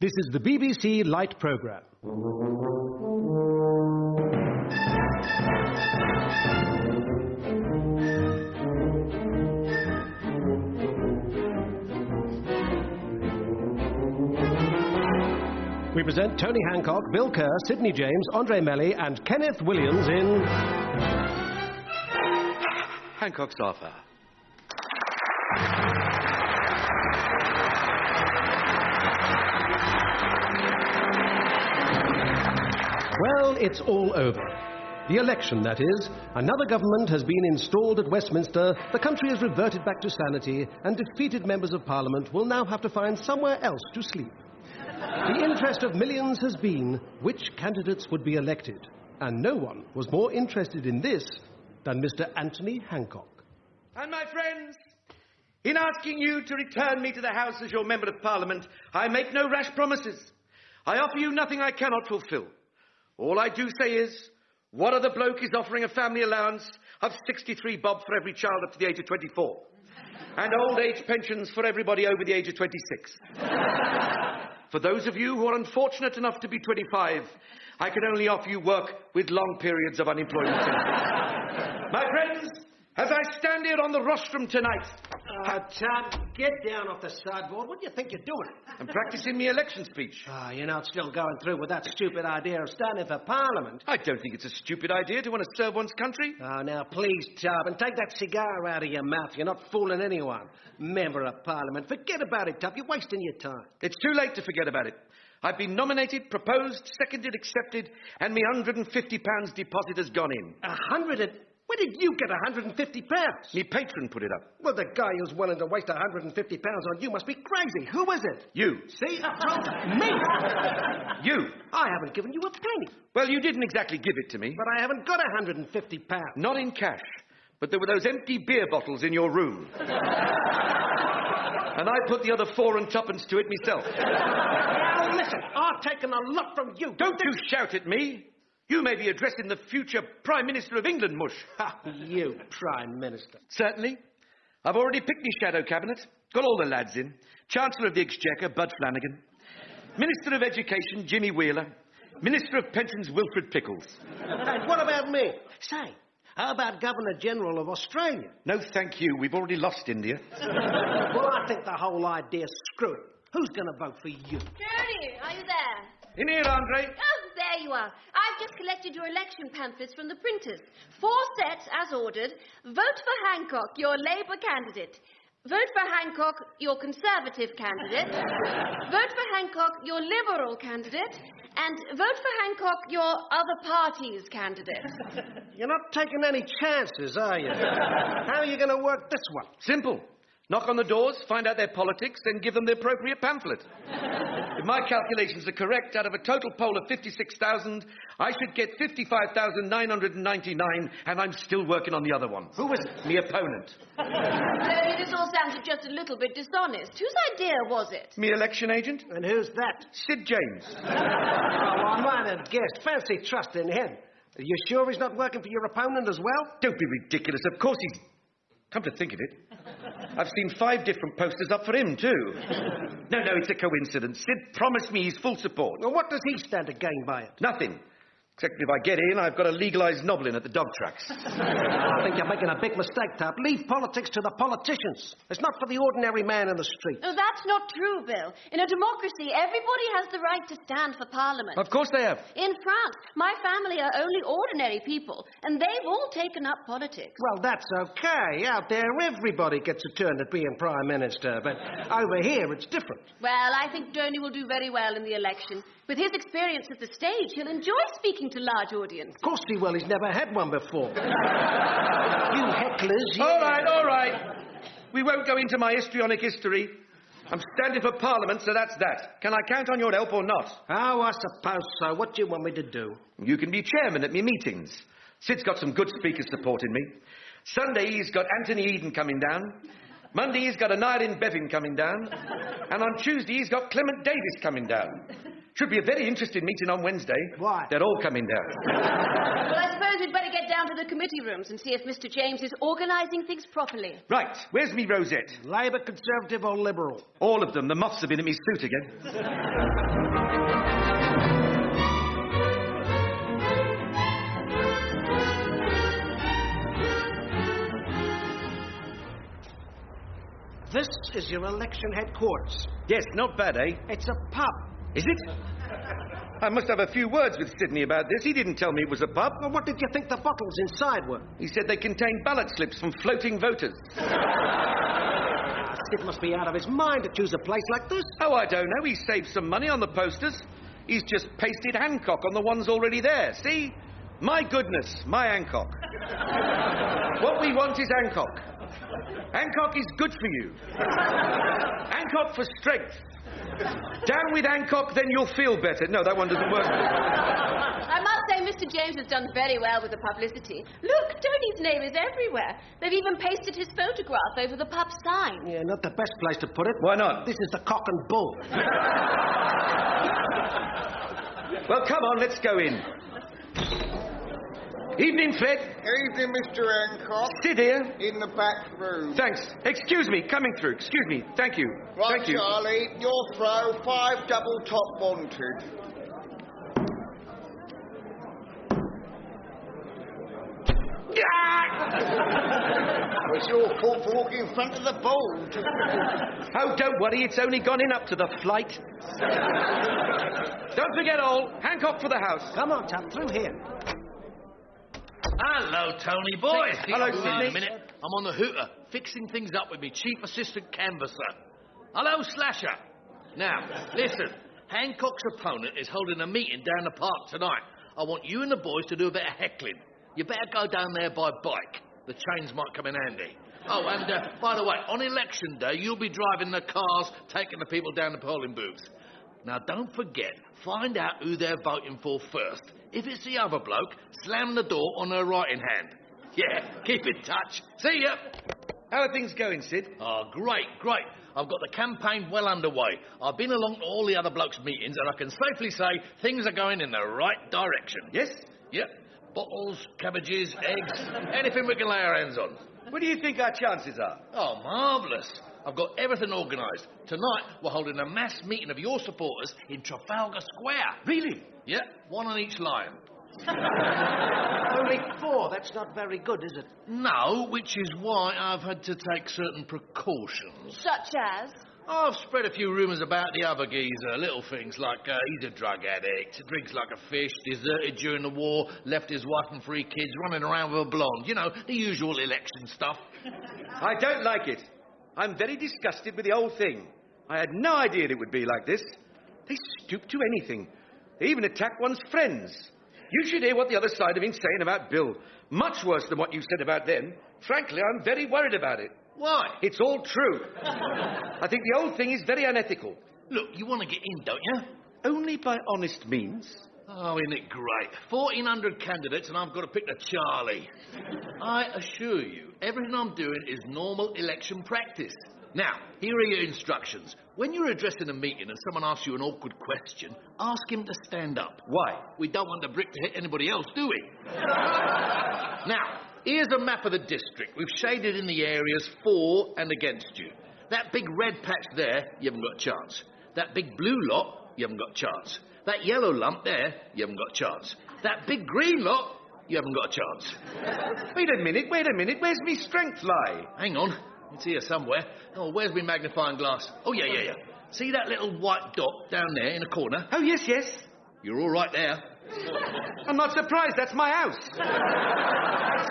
This is the BBC Light Programme. We present Tony Hancock, Bill Kerr, Sidney James, Andrée Melly, and Kenneth Williams in. Hancock's Half Hour. Well, it's all over. The election, that is. Another government has been installed at Westminster, the country has reverted back to sanity, and defeated members of Parliament will now have to find somewhere else to sleep. The interest of millions has been which candidates would be elected, and no one was more interested in this than Mr. Anthony Hancock. And my friends, in asking you to return me to the House as your Member of Parliament, I make no rash promises. I offer you nothing I cannot fulfil. All I do say is, what other bloke is offering a family allowance of 63 bob for every child up to the age of 24? And old age pensions for everybody over the age of 26. for those of you who are unfortunate enough to be 25, I can only offer you work with long periods of unemployment. My friends, as I stand here on the rostrum tonight, Uh, Tom, get down off the sideboard. What do you think you're doing? I'm practicing my election speech. Ah, you're not still going through with that stupid idea of standing for Parliament. I don't think it's a stupid idea to want to serve one's country. Oh, now, please, Tub, and take that cigar out of your mouth. You're not fooling anyone. Member of Parliament. Forget about it, Tub. You're wasting your time. It's too late to forget about it. I've been nominated, proposed, seconded, accepted, and my £150 deposit has gone in. A hundred and... Where did you get a hundred and fifty pounds? My patron put it up. Well, the guy who's willing to waste a hundred and fifty pounds on you must be crazy. Who is it? You. See? I told you. Me! You. I haven't given you a penny. Well, you didn't exactly give it to me. But I haven't got a hundred and fifty pounds. Not in cash. But there were those empty beer bottles in your room. and I put the other four and twopence to it myself. Now, listen, I've taken a lot from you. Don't you shout at me. You may be addressing the future Prime Minister of England, Mush. Ha, you, Prime Minister. Certainly. I've already picked my shadow cabinet. Got all the lads in. Chancellor of the Exchequer, Bud Flanagan. Minister of Education, Jimmy Wheeler. Minister of Pensions, Wilfred Pickles. And what about me? Say, how about Governor General of Australia? No, thank you. We've already lost India. well, I think the whole idea's screwed. Who's going to vote for you? Tony, are you there? In here, Andre. Oh, there you are. I've just collected your election pamphlets from the printers. Four sets as ordered. Vote for Hancock, your Labour candidate. Vote for Hancock, your Conservative candidate. vote for Hancock, your Liberal candidate. And vote for Hancock, your other party's candidate. You're not taking any chances, are you? How are you going to work this one? Simple. Knock on the doors, find out their politics, then give them the appropriate pamphlet. if my calculations are correct, out of a total poll of 56,000, I should get 55,999, and I'm still working on the other ones. Who was Me opponent. Tony, this all sounded just a little bit dishonest. Whose idea was it? Me election agent? And who's that? Sid James. Oh, I might have guessed. Fancy trusting him. Are you sure he's not working for your opponent as well? Don't be ridiculous. Of course he's. Come to think of it, I've seen five different posters up for him, too. No, no, it's a coincidence. Sid promised me his full support. Well, what does he stand to gain by it? Nothing. Except if I get in, I've got to legalise nobbling at the dog tracks. I think you're making a big mistake, Tap. Leave politics to the politicians. It's not for the ordinary man in the street. Oh, that's not true, Bill. In a democracy, everybody has the right to stand for Parliament. of course they have. In France, my family are only ordinary people, and they've all taken up politics. Well, that's okay. Out there, everybody gets a turn at being Prime Minister. But over here, it's different. Well, I think Tony will do very well in the election. With his experience at the stage, he'll enjoy speaking to large audiences. Of course he will. He's never had one before. you hecklers. You... All right, all right. We won't go into my histrionic history. I'm standing for Parliament, so that's that. Can I count on your help or not? Oh, I suppose so. What do you want me to do? You can be chairman at me meetings. Sid's got some good speakers supporting me. Sunday, he's got Anthony Eden coming down. Monday, he's got Aneurin Bevan coming down. And on Tuesday, he's got Clement Davies coming down. Should be a very interesting meeting on Wednesday. Why? They're all coming down. Well, I suppose we'd better get down to the committee rooms and see if Mr. James is organising things properly. right, where's me rosette? Labour, Conservative or Liberal? All of them. The moths have been in me suit again. This is your election headquarters. Yes, not bad, eh? It's a pub. Is it? I must have a few words with Sidney about this. He didn't tell me it was a pub. Well, what did you think the bottles inside were? He said they contained ballot slips from floating voters. Sid must be out of his mind to choose a place like this. Oh, I don't know. He saved some money on the posters. He's just pasted Hancock on the ones already there. See? My goodness, my Hancock. what we want is Hancock. Hancock is good for you. Hancock for strength. Down with Hancock, then you'll feel better. No, that one doesn't work. I must say Mr. James has done very well with the publicity. Look, Tony's name is everywhere. They've even pasted his photograph over the pub sign. Yeah, not the best place to put it. Why not? This is the cock and bull. Well, come on, let's go in. Evening, Fred. Evening, Mr. Hancock. Sit here. In the back room. Thanks. Excuse me, coming through. Excuse me. Thank you. Right, Thank you. Charlie, your throw, five double top wanted. It's your fault for walking in front of the board. Oh, don't worry, it's only gone in up to the flight. don't forget all. Hancock for the house. Come on, Tap, through here. Hello, Tony boy. Hello, Hang on Sidney. a minute. I'm on the hooter, fixing things up with me chief assistant canvasser. Hello, Slasher. Now, listen. Hancock's opponent is holding a meeting down the park tonight. I want you and the boys to do a bit of heckling. You better go down there by bike. The chains might come in handy. Oh, and uh, by the way, on election day, you'll be driving the cars, taking the people down the polling booths. Now, don't forget, find out who they're voting for first. If it's the other bloke, slam the door on her right hand. Yeah, keep in touch. See ya. How are things going, Sid? Oh, great, great. I've got the campaign well underway. I've been along to all the other blokes' meetings, and I can safely say things are going in the right direction. Yes? Yep. Bottles, cabbages, eggs, anything we can lay our hands on. What do you think our chances are? Oh, marvellous. I've got everything organised. Tonight, we're holding a mass meeting of your supporters in Trafalgar Square. Really? Yeah, one on each line. Only four. That's not very good, is it? No, which is why I've had to take certain precautions. Such as? I've spread a few rumours about the other geezer, little things like uh, he's a drug addict, drinks like a fish, deserted during the war, left his wife and three kids, running around with a blonde. You know, the usual election stuff. I don't like it. I'm very disgusted with the whole thing. I had no idea it would be like this. They stoop to anything. They even attack one's friends. You should hear what the other side have been saying about Bill. Much worse than what you said about them. Frankly, I'm very worried about it. Why? It's all true. I think the whole thing is very unethical. Look, you want to get in, don't you? Only by honest means. Oh, isn't it great? 1,400 candidates, and I've got to pick the Charlie. I assure you, everything I'm doing is normal election practice. Now, here are your instructions. When you're addressing a meeting and someone asks you an awkward question, ask him to stand up. Why? We don't want the brick to hit anybody else, do we? now, here's a map of the district. We've shaded in the areas for and against you. That big red patch there, you haven't got a chance. That big blue lot, you haven't got a chance. That yellow lump there, you haven't got a chance. That big green lot, you haven't got a chance. Wait a minute, wait a minute. Where's me strength lie? Hang on. It's here somewhere. Oh, where's my magnifying glass? Oh, yeah, yeah, yeah. See that little white dot down there in the corner? Oh, yes, yes. You're all right there. I'm not surprised. That's my house.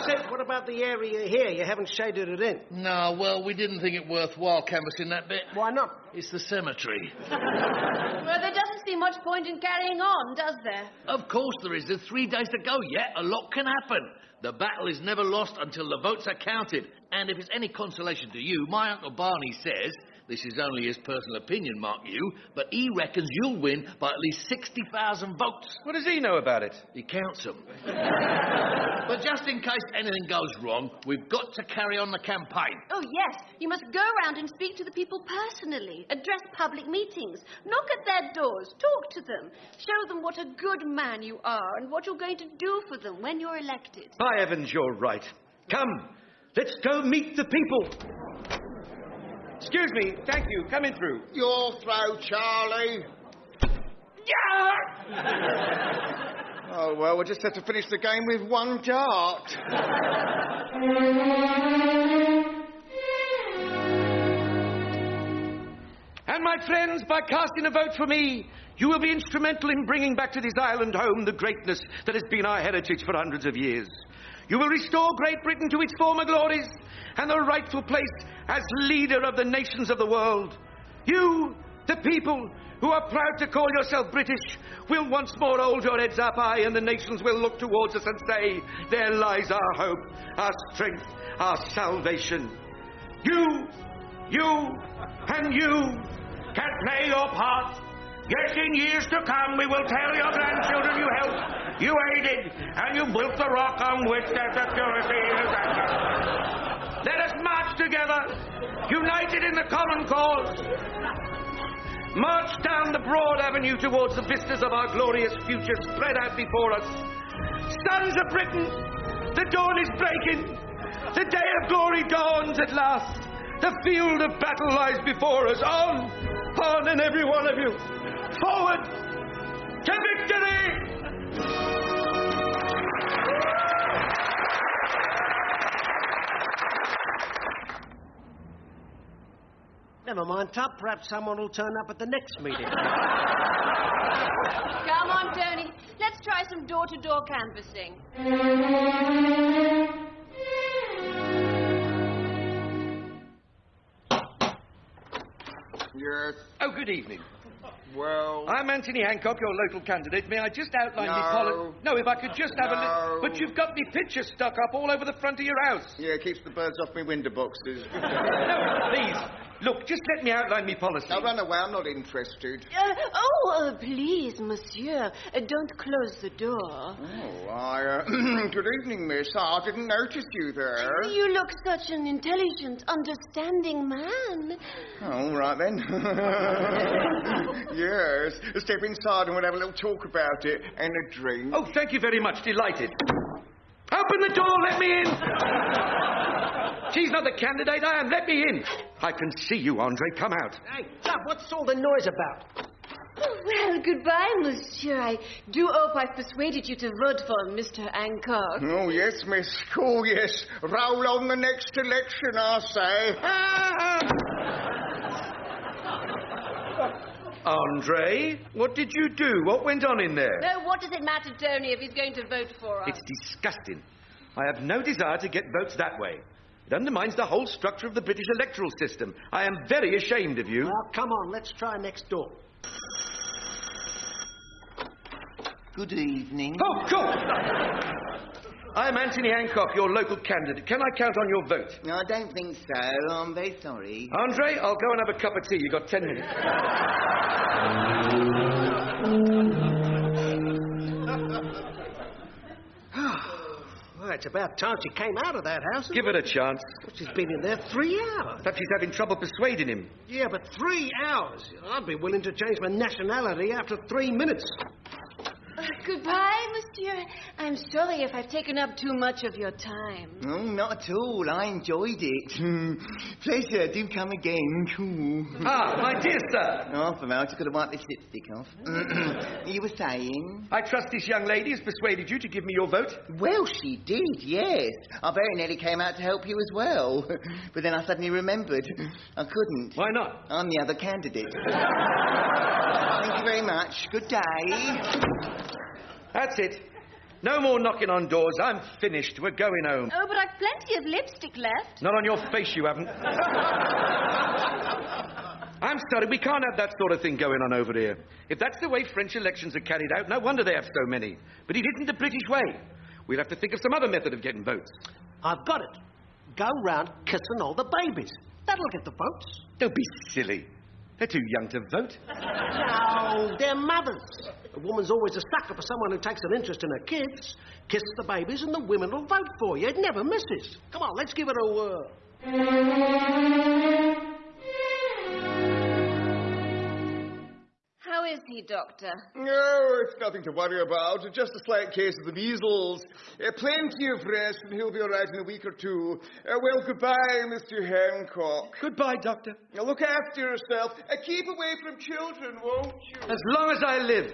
Sid, what about the area here? You haven't shaded it in. No, well, we didn't think it worthwhile canvassing that bit. Why not? It's the cemetery. Well, there doesn't seem much point in carrying on, does there? Of course there is. There's three days to go yet. A lot can happen. The battle is never lost until the votes are counted. And if it's any consolation to you, my Uncle Barney says This is only his personal opinion, mark you, but he reckons you'll win by at least 60,000 votes. What does he know about it? He counts them. but just in case anything goes wrong, we've got to carry on the campaign. Oh, yes. You must go around and speak to the people personally, address public meetings, knock at their doors, talk to them, show them what a good man you are and what you're going to do for them when you're elected. By heavens, you're right. Come, let's go meet the people. Excuse me, thank you. Coming through. Your throw, Charlie. Yeah! Oh, well, we'll just have to finish the game with one dart. And my friends, by casting a vote for me, you will be instrumental in bringing back to this island home the greatness that has been our heritage for hundreds of years. You will restore Great Britain to its former glories and the rightful place as leader of the nations of the world. You, the people who are proud to call yourself British, will once more hold your heads up high and the nations will look towards us and say, There lies our hope, our strength, our salvation. You, you, and you can play your part. Yes, in years to come, we will tell your grandchildren you helped, you aided, and you built the rock on which their security is anchored. Let us march together, united in the common cause. March down the broad avenue towards the vistas of our glorious future spread out before us. Sons of Britain, the dawn is breaking. The day of glory dawns at last. The field of battle lies before us. On, on, and every one of you. Forward Never mind, Tup. Perhaps someone will turn up at the next meeting. Come on, Tony. Let's try some door to door canvassing. Yes, Oh, good evening. well... I'm Anthony Hancock, your local candidate. May I just outline the No. poli- No, if I could just have a No. look. But you've got me pictures stuck up all over the front of your house. Yeah, it keeps the birds off me window boxes. No, please. Look, just let me outline my policy. now run away, I'm not interested. Uh, oh, uh, please, monsieur, uh, don't close the door. Oh, I, uh, good evening, miss. I didn't notice you there. You look such an intelligent, understanding man. All right then. yes. Step inside and we'll have a little talk about it and a drink. Oh, thank you very much. Delighted. Open the door. Let me in. She's not the candidate. I am. Let me in. I can see you, Andre. Come out. hey, Tup, what's all the noise about? Oh, well, goodbye, monsieur. I do hope I've persuaded you to vote for Mr. Hancock. Oh, yes, miss. Oh, yes. Roll on the next election, I say. Andre, what did you do? What went on in there? No, what does it matter, Tony, if he's going to vote for us? It's disgusting. I have no desire to get votes that way. It undermines the whole structure of the British electoral system. I am very ashamed of you. Well, come on, let's try next door. Good evening. Oh, cool! I'm Anthony Hancock, your local candidate. Can I count on your vote? No, I don't think so. I'm very sorry. Andre, I'll go and have a cup of tea. You've got ten minutes. it's about time she came out of that house. Give it a chance. She's been in there three hours. Perhaps she's having trouble persuading him. Yeah, but three hours. I'd be willing to change my nationality after three minutes. Goodbye, monsieur. I'm sorry if I've taken up too much of your time. Oh, not at all. I enjoyed it. Pleasure. Do come again. Cool. Ah, my dear sir. Oh, for now, I just got to wipe this lipstick off. you were saying? I trust this young lady has persuaded you to give me your vote. Well, she did, yes. I very nearly came out to help you as well. But then I suddenly remembered. I couldn't. Why not? I'm the other candidate. Thank you very much. Good day. That's it. No more knocking on doors. I'm finished. We're going home. Oh, but I've plenty of lipstick left. Not on your face, you haven't. I'm sorry, we can't have that sort of thing going on over here. If that's the way French elections are carried out, no wonder they have so many. But it isn't the British way. We'll have to think of some other method of getting votes. I've got it. Go round kissing all the babies. That'll get the votes. Don't be silly. They're too young to vote. No, they're mothers. A woman's always a sucker for someone who takes an interest in her kids. Kiss the babies and the women will vote for you. It never misses. Come on, let's give it a whirl. Is he, Doctor? No, it's nothing to worry about. Just a slight case of the measles. Uh, plenty of rest, and he'll be all right in a week or two. Uh, well, goodbye, Mr. Hancock. Goodbye, Doctor. Now look after yourself. Uh, keep away from children, won't you? As long as I live.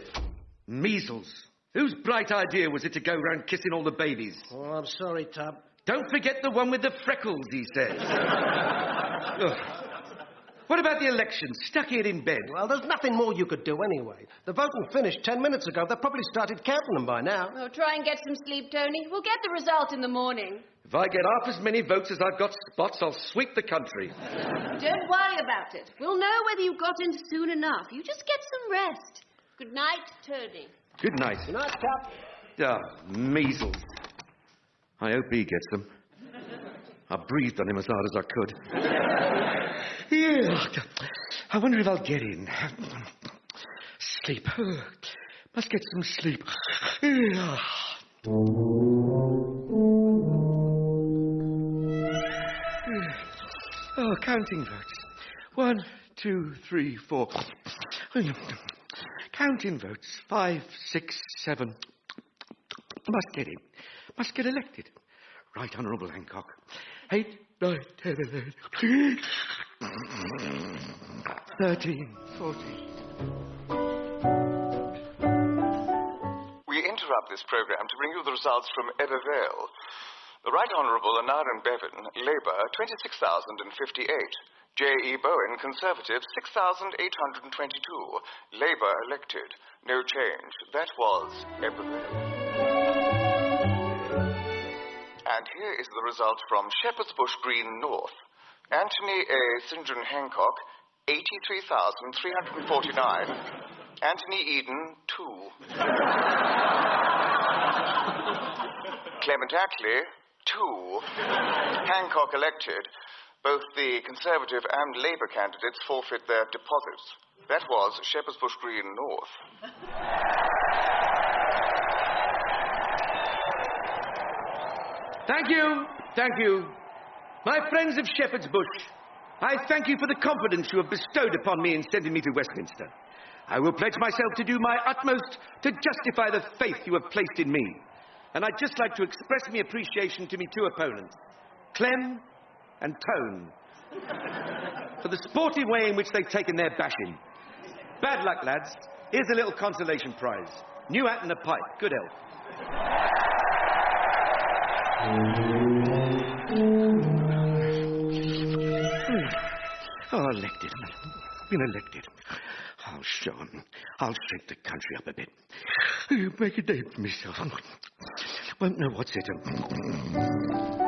Measles. Whose bright idea was it to go round kissing all the babies? Oh, I'm sorry, Tub. Don't forget the one with the freckles, he says. Ugh. What about the election? Stuck here in bed. Well, there's nothing more you could do anyway. The voting finished ten minutes ago. They've probably started counting them by now. Oh, try and get some sleep, Tony. We'll get the result in the morning. If I get half as many votes as I've got spots, I'll sweep the country. Don't worry about it. We'll know whether you got in soon enough. You just get some rest. Good night, Tony. Good night. Good night, Tub. Ah, measles. I hope he gets them. I breathed on him as hard as I could. Yeah. I wonder if I'll get in. Sleep. Must get some sleep. Yeah. Oh, counting votes. One, two, three, four. Counting votes. Five, six, seven. Must get in. Must get elected. Right Honourable Hancock. Eight, nine, ten, eleven. Thirteen, fourteen. We interrupt this program to bring you the results from Ebbw Vale. The Right Honourable Aneurin Bevan, Labour, 26,058. J.E. Bowen, Conservative, 6,822. Labour elected. No change. That was Ebbw Vale. And here is the result from Shepherd's Bush Green North. Anthony A. St. John Hancock, 83,349. Anthony Eden, 2. Clement Attlee, 2. Hancock elected. Both the Conservative and Labour candidates forfeit their deposits. That was Shepherd's Bush Green North. Thank you. Thank you. My friends of Shepherd's Bush, I thank you for the confidence you have bestowed upon me in sending me to Westminster. I will pledge myself to do my utmost to justify the faith you have placed in me. And I'd just like to express my appreciation to me two opponents, Clem and Tone, for the sportive way in which they've taken their bashing. Bad luck, lads. Here's a little consolation prize. New hat and a pipe. Good health. Hmm. Oh, elected. Been elected. I'll show 'em. I'll shake the country up a bit. Make a day for myself. Won't know what's it.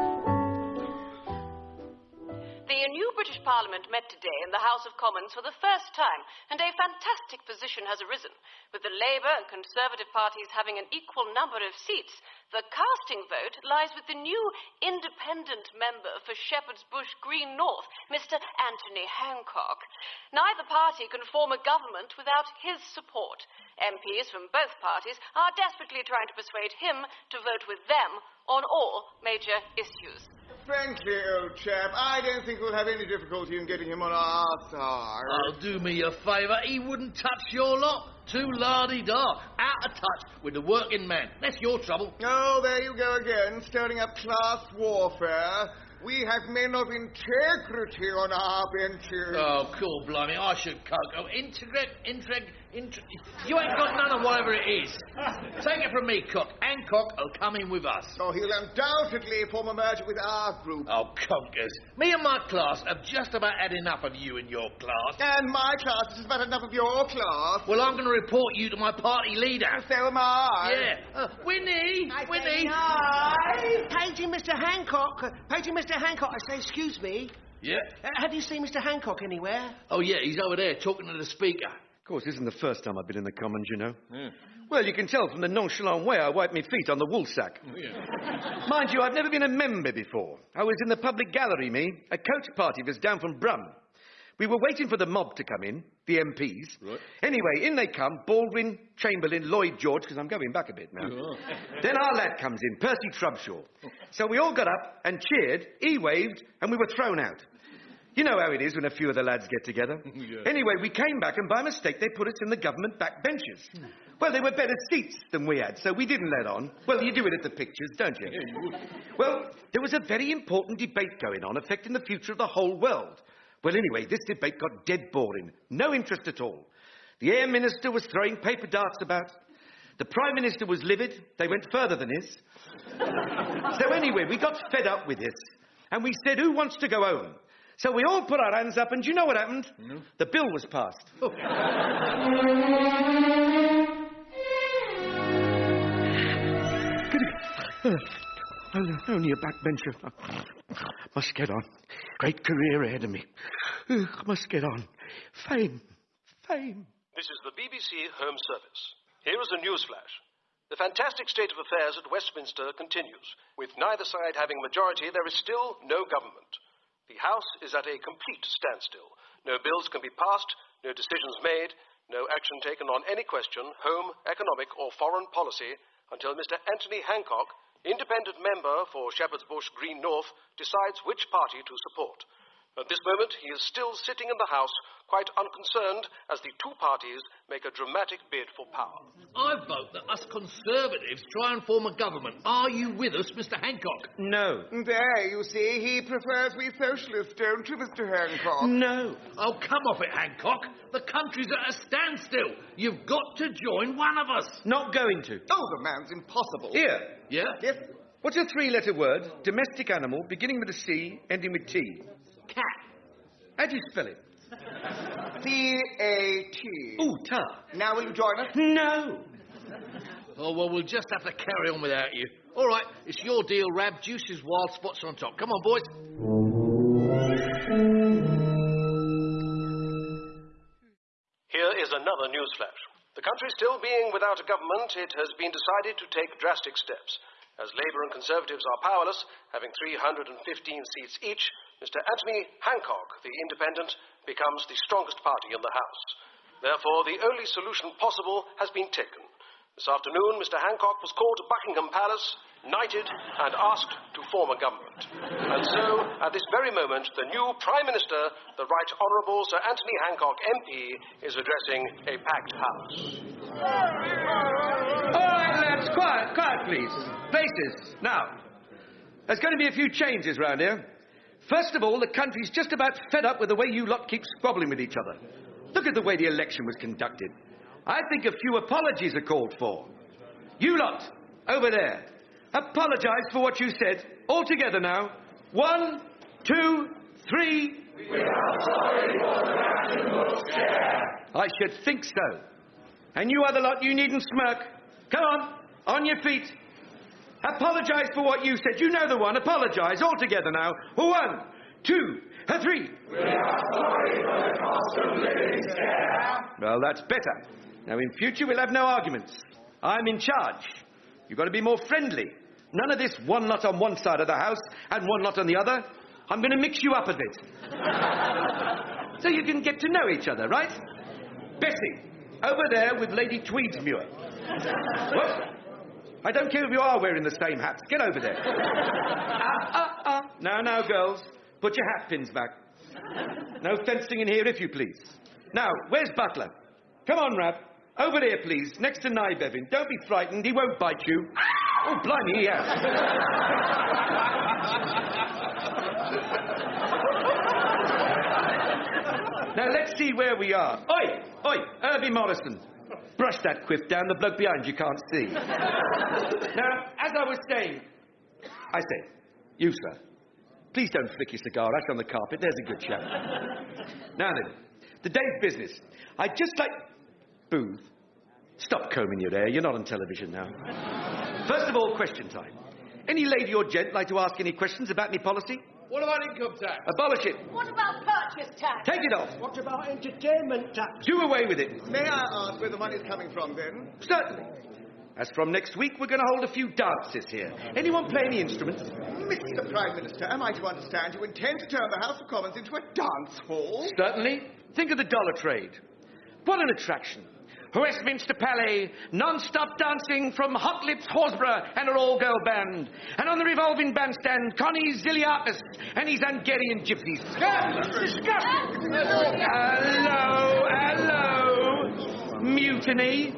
Parliament met today in the House of Commons for the first time, and a fantastic position has arisen. With the Labour and Conservative parties having an equal number of seats, the casting vote lies with the new independent member for Shepherd's Bush Green North, Mr. Anthony Hancock. Neither party can form a government without his support. MPs from both parties are desperately trying to persuade him to vote with them on all major issues. Frankly, old chap, I don't think we'll have any difficulty in getting him on our side. Oh, do me a favour. He wouldn't touch your lot. Too lardy-da. Out of touch with the working man. That's your trouble. Oh, there you go again, stirring up class warfare. We have men of integrity on our benches. Oh, cool, blimey. I should coke. Oh, integrate, intreg, intrig. You ain't got none of whatever it is. Take it from me, Cook. Hancock will come in with us. Oh, he'll undoubtedly form a merger with our group. Oh, conkers. Me and my class have just about had enough of you and your class. And my class has about enough of your class. Well, I'm going to report you to my party leader. So am I. Yeah. Uh, Winnie! Winnie! Paging Mr. Hancock. Paging Mr. Hancock. I say, excuse me. Yeah? Uh, have you seen Mr. Hancock anywhere? Oh, yeah, he's over there talking to the speaker. Of course, this isn't the first time I've been in the Commons, you know. Well, you can tell from the nonchalant way I wipe my feet on the woolsack. Mind you, I've never been a member before. I was in the public gallery, me. A coach party was down from Brum. We were waiting for the mob to come in, the MPs. Right. Anyway, in they come, Baldwin, Chamberlain, Lloyd George, because I'm going back a bit now. then our lad comes in, Percy Trubshaw. So we all got up and cheered, he waved, and we were thrown out. You know how it is when a few of the lads get together. Anyway, we came back, and by mistake, they put us in the government back benches. Well, they were better seats than we had, so we didn't let on. Well, you do it at the pictures, don't you? Well, there was a very important debate going on affecting the future of the whole world. Well, anyway, this debate got dead boring. No interest at all. The Air Minister was throwing paper darts about. The Prime Minister was livid. They went further than this. so anyway, we got fed up with this. And we said, who wants to go home? So we all put our hands up, and do you know what happened? The bill was passed. Oh, only a backbencher. Must get on. Great career ahead of me. Ugh, Must get on. Fame. Fame. This is the BBC Home Service. Here is a newsflash. The fantastic state of affairs at Westminster continues. With neither side having majority, there is still no government. The House is at a complete standstill. No bills can be passed, no decisions made, no action taken on any question, home, economic, or foreign policy, until Mr. Anthony Hancock, independent member for Shepherd's Bush Green North, decides which party to support. At this moment, he is still sitting in the House, quite unconcerned as the two parties make a dramatic bid for power. I vote that us Conservatives try and form a government. Are you with us, Mr. Hancock? No. There, you see, he prefers we socialists, don't you, Mr. Hancock? No. Oh, come off it, Hancock. The country's at a standstill. You've got to join one of us. Not going to. Oh, the man's impossible. Here. Yeah? Yes, What's a three letter word? Domestic animal, beginning with a C, ending with T. Cat. How do you spell it? C-A-T. Ooh, ta. Now will you join us? No. Oh, well, we'll just have to carry on without you. All right, it's your deal, Rab. Juices, wild spots on top. Come on, boys. Here is another newsflash. The country still being without a government, it has been decided to take drastic steps. As Labour and Conservatives are powerless, having 315 seats each, Mr. Anthony Hancock, the independent, becomes the strongest party in the House. Therefore, the only solution possible has been taken. This afternoon, Mr. Hancock was called to Buckingham Palace, knighted, and asked to form a government. And so, at this very moment, the new Prime Minister, the Right Honourable Sir Anthony Hancock MP, is addressing a packed House. All right, lads, quiet, quiet, please. Places. Now, there's going to be a few changes round here. First of all, the country's just about fed up with the way you lot keep squabbling with each other. Look at the way the election was conducted. I think a few apologies are called for. You lot, over there, apologise for what you said. All together now. One, two, three. We are sorry for the I should think so. And you other lot, you needn't smirk. Come on, on your feet. Apologise for what you said. You know the one. Apologise all together now. One, two, three. We are sorry for the cost of living scare. Well, that's better. Now, in future, we'll have no arguments. I'm in charge. You've got to be more friendly. None of this one lot on one side of the house and one lot on the other. I'm going to mix you up a bit. so you can get to know each other, right? Bessie, over there with Lady Tweedsmuir. what? I don't care if you are wearing the same hats. Get over there. ah, ah, ah. Now, now, girls, put your hat pins back. No fencing in here, if you please. Now, where's Butler? Come on, Rab. Over there, please, next to Nye Bevan. Don't be frightened, he won't bite you. Oh, blimey, he has. now, let's see where we are. Oi, oi, Herbie Morrison. Brush that quiff down, the bloke behind you can't see. now, as I was saying, I say, you, sir, please don't flick your cigar ash on the carpet. There's a good chap. now then, the day's business. I'd just like. Booth, stop combing your hair. You're not on television now. First of all, question time. Any lady or gent like to ask any questions about me policy? What about income tax? Abolish it. What about purchase tax? Take it off. What about entertainment tax? Do away with it. May I ask where the money's coming from, then? Certainly. As from next week, we're going to hold a few dances here. Anyone play any instruments? Mr. Prime Minister, am I to understand you intend to turn the House of Commons into a dance hall? Certainly. Think of the dollar trade. What an attraction. Westminster Palais, non-stop dancing from Hot Lips Horsbrugh and her all-girl band. And on the revolving bandstand, Konni Zilliacus and his Hungarian gypsies. Hello, hello. Mutiny.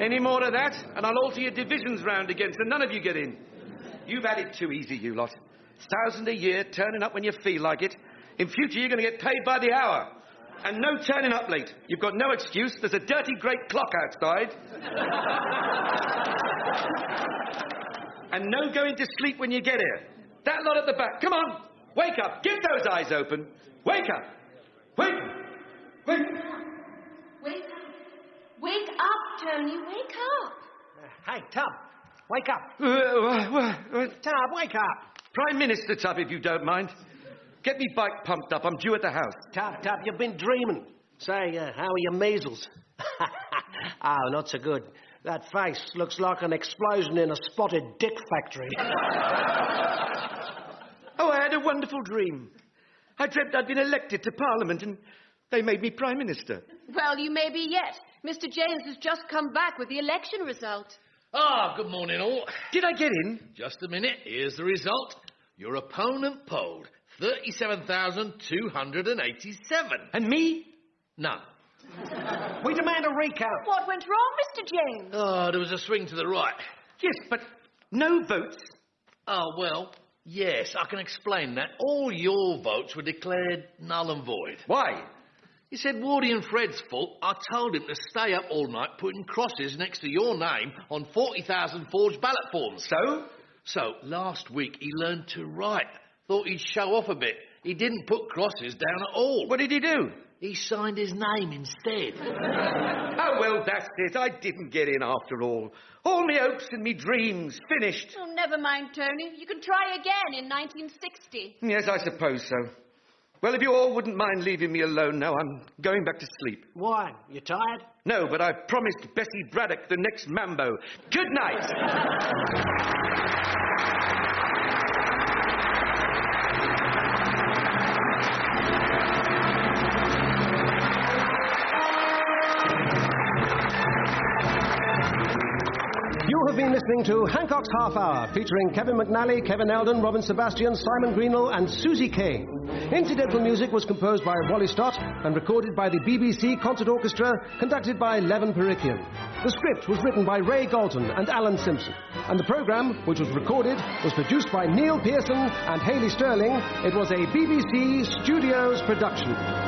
Any more of that, and I'll alter your divisions round again so none of you get in. You've had it too easy, you lot. Thousand a year, turning up when you feel like it. In future, you're going to get paid by the hour. And no turning up late. You've got no excuse. There's a dirty great clock outside. and no going to sleep when you get here. That lot at the back. Come on. Wake up. Get those eyes open. Wake up. Wake. Wake. Wake up. Wake up, Tony. Wake up. Hey, Tub, wake up. Uh, uh, uh, Tub, wake up. Prime Minister Tub, if you don't mind. Get me bike pumped up. I'm due at the house. Tub, Tub, you've been dreaming. Say, uh, how are your measles? oh, not so good. That face looks like an explosion in a spotted dick factory. Oh, I had a wonderful dream. I dreamt I'd been elected to Parliament and they made me Prime Minister. Well, you may be yet. Mr. James has just come back with the election result. Ah, good morning, all. Did I get in? Just a minute. Here's the result. Your opponent polled 37,287. And me? None. we demand a recount. What went wrong, Mr. James? Oh, there was a swing to the right. Yes, but no votes. Oh, well, yes, I can explain that. All your votes were declared null and void. Why? He said Wardy and Fred's fault. I told him to stay up all night putting crosses next to your name on 40,000 forged ballot forms. So? So, last week he learned to write. Thought he'd show off a bit. He didn't put crosses down at all. What did he do? He signed his name instead. Oh, well, that's it. I didn't get in after all. All me hopes and me dreams finished. Oh, never mind, Tony. You can try again in 1960. Yes, I suppose so. Well, if you all wouldn't mind leaving me alone now, I'm going back to sleep. Why? You tired? No, but I've promised Bessie Braddock the next Mambo. Good night. listening to Hancock's Half Hour, featuring Kevin McNally, Kevin Eldon, Robin Sebastian, Simon Greenall, and Susy Kane. Incidental music was composed by Wally Stott and recorded by the BBC Concert Orchestra, conducted by Levon Parikian. The script was written by Ray Galton and Alan Simpson, and the programme, which was recorded, was produced by Neil Pearson and Haley Sterling. It was a BBC Studios production.